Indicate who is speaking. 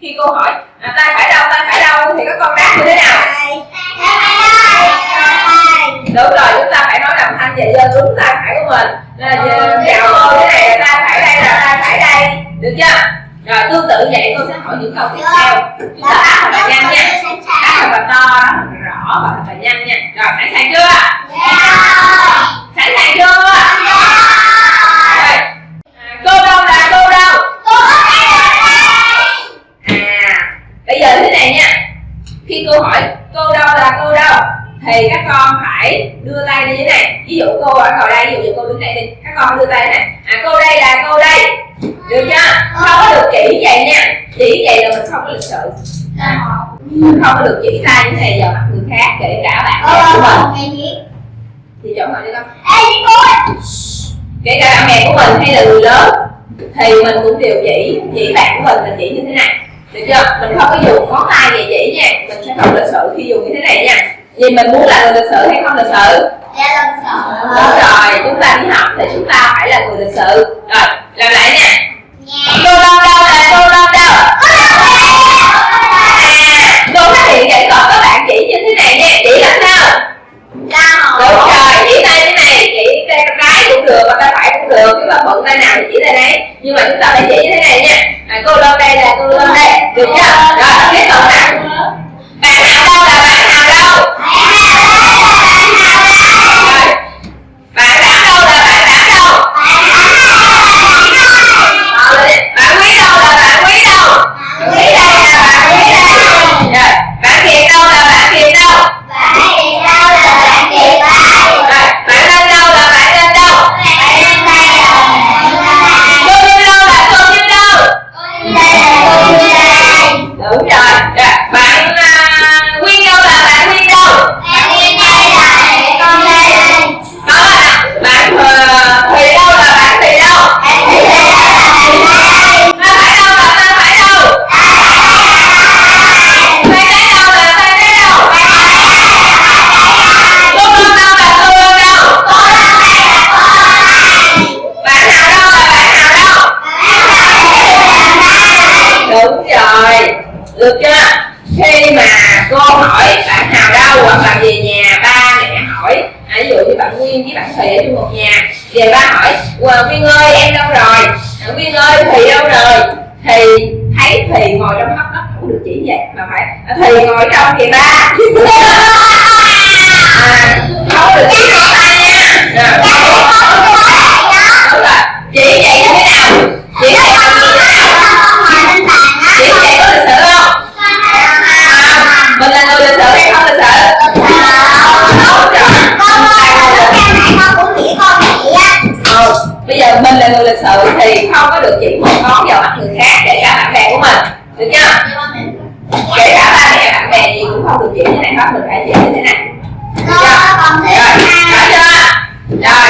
Speaker 1: khi cô hỏi à, tay phải đâu tay phải đâu? Thì các con đáp như thế nào? Đúng rồi chúng ta phải nói đồng thanh và giơ đúng tay phải của mình. Là chào cô thế này là tay phải đây là tay phải đây. Được chưa? Rồi tương tự vậy cô sẽ hỏi những câu tiếp theo. Chúng ta đáp thật là nhanh nha. Đáp thật là to đáp thật là rõ và thật là nhanh nha. Rồi sẵn sàng chưa? Sẵn khi cô hỏi cô đâu là cô đâu? Thì các con phải đưa tay như thế này. Ví dụ cô ở ngồi đây ví dụ như cô đứng đây đi. Các con đưa tay thế này. À cô đây là cô đây. Được chưa? Không có được chỉ vậy nha. Chỉ vậy là mình không có lịch sự. À, mình không có được chỉ tay như thế này vào mặt người khác kể cả bạn bè của mình. Thì chỗ ngồi đi con. Kể cả bạn bè của mình hay là người lớn thì mình cũng đều chỉ chỉ bạn của mình mình chỉ như thế này được chưa? Mình không có dùng ngón tay về chỉ nha. Mình sẽ không lịch sự khi dùng như thế này nha. Vì mình muốn là người lịch sự hay không lịch sự đúng rồi chúng ta đi học thì chúng ta phải là người lịch sự rồi làm lại nha. Cô đâu đâu là cô đâu đâu? À cô phát hiện vậy còn các bạn chỉ như thế này nha. Chỉ làm sao? Đúng rồi chỉ tay thế này chỉ tay trái cũng được và tay phải cũng được. Nếu mà bận tay nào thì chỉ tay đấy. Nhưng mà chúng ta phải chỉ như thế này nha. À, cô đâu đây là cô đâu đây được bạn à, nguyên đâu là bạn nguyên đâu đó là bạn ờ, thùy đâu là bạn thùy đâu ta phải đâu là ta phải đâu tay trái đâu là tay trái đâu cô đơn đâu là cô đơn đâu bạn nào đâu là bạn nào đâu đúng rồi được chưa? Khi mà cô hỏi bạn nào đâu hoặc là về nhà ba mẹ hỏi. À, ví dụ như bạn nguyên với bạn thùy ở chung một nhà. Về ba hỏi ờ, nguyên ơi em đâu rồi? À, nguyên ơi thùy đâu rồi? Thì thấy thùy ngồi trong góc đất cũng được chỉ vậy mà phải à, thùy ngồi trong kìa ba. À, không được chỉ ngón được chưa? Kể cả ba mẹ bạn bè gì cũng không được dễ như này bắt mình phải dễ thế này. Được chưa? Rồi, rồi.